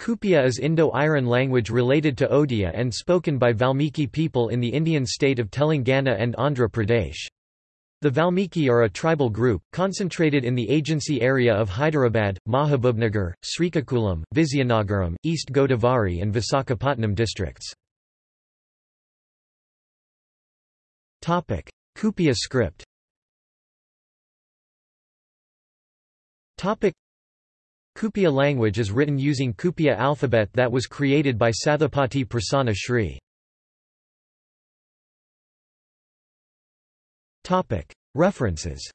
Kupiya is Indo-Aryan language related to Odia and spoken by Valmiki people in the Indian state of Telangana and Andhra Pradesh. The Valmiki are a tribal group, concentrated in the agency area of Hyderabad, Mahabubnagar, Srikakulam, Vizianagaram, East Godavari and Visakhapatnam districts. Kupiya script Kupiya language is written using Kupiya alphabet that was created by Sathupati Prasanna Sree. References